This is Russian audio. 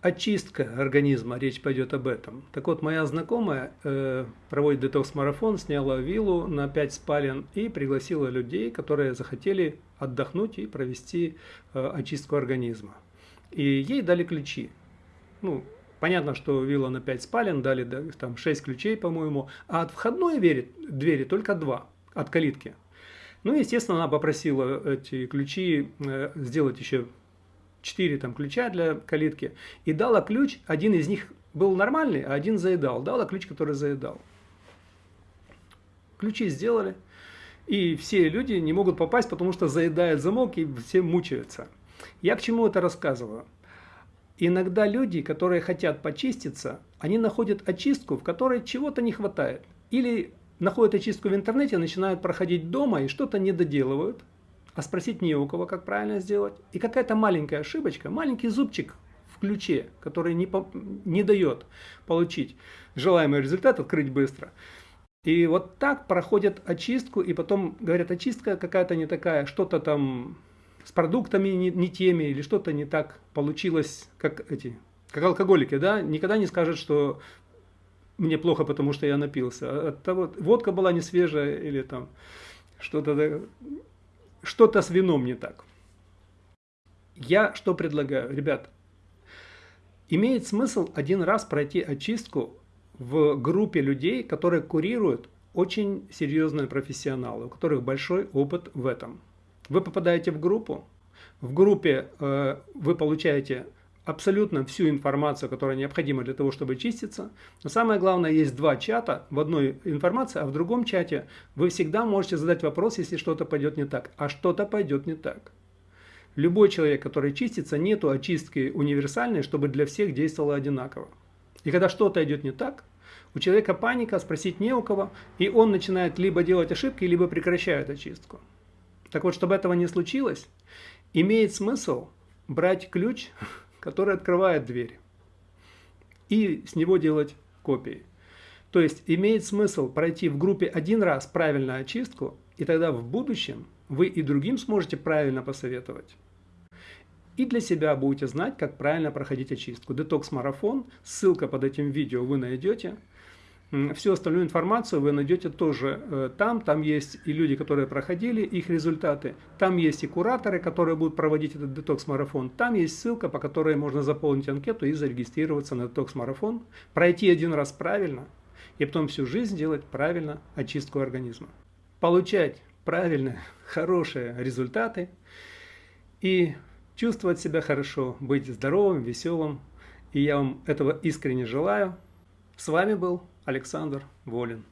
очистка организма, речь пойдет об этом. Так вот, моя знакомая э, проводит детокс-марафон, сняла виллу на 5 спален и пригласила людей, которые захотели отдохнуть и провести э, очистку организма. И ей дали ключи. Ну, понятно, что вилла на 5 спален, дали да, там 6 ключей, по-моему, а от входной двери, двери только 2, от калитки. Ну, естественно, она попросила эти ключи э, сделать еще 4 там, ключа для калитки, и дала ключ, один из них был нормальный, а один заедал. Дала ключ, который заедал. Ключи сделали, и все люди не могут попасть, потому что заедает замок, и все мучаются. Я к чему это рассказываю? Иногда люди, которые хотят почиститься, они находят очистку, в которой чего-то не хватает. Или находят очистку в интернете, начинают проходить дома и что-то не доделывают, а спросить не у кого, как правильно сделать. И какая-то маленькая ошибочка, маленький зубчик в ключе, который не, по, не дает получить желаемый результат, открыть быстро. И вот так проходят очистку, и потом говорят, очистка какая-то не такая, что-то там с продуктами не, не теми, или что-то не так получилось, как эти, как алкоголики, да, никогда не скажут, что мне плохо, потому что я напился. От того, водка была не свежая, или там что-то что-то с вином не так. Я что предлагаю? Ребят, имеет смысл один раз пройти очистку в группе людей, которые курируют очень серьезные профессионалы, у которых большой опыт в этом. Вы попадаете в группу, в группе э, вы получаете абсолютно всю информацию, которая необходима для того, чтобы чиститься. Но самое главное, есть два чата, в одной информация, а в другом чате вы всегда можете задать вопрос, если что-то пойдет не так. А что-то пойдет не так. Любой человек, который чистится, нету очистки универсальной, чтобы для всех действовало одинаково. И когда что-то идет не так, у человека паника, спросить не у кого, и он начинает либо делать ошибки, либо прекращает очистку. Так вот, чтобы этого не случилось, имеет смысл брать ключ который открывает дверь, и с него делать копии. То есть имеет смысл пройти в группе один раз правильную очистку, и тогда в будущем вы и другим сможете правильно посоветовать. И для себя будете знать, как правильно проходить очистку. Детокс-марафон, ссылка под этим видео вы найдете. Всю остальную информацию вы найдете тоже э, там. Там есть и люди, которые проходили их результаты. Там есть и кураторы, которые будут проводить этот детокс-марафон. Там есть ссылка, по которой можно заполнить анкету и зарегистрироваться на детокс-марафон. Пройти один раз правильно и потом всю жизнь делать правильно очистку организма. Получать правильные, хорошие результаты и чувствовать себя хорошо, быть здоровым, веселым. И я вам этого искренне желаю. С вами был Александр Волин.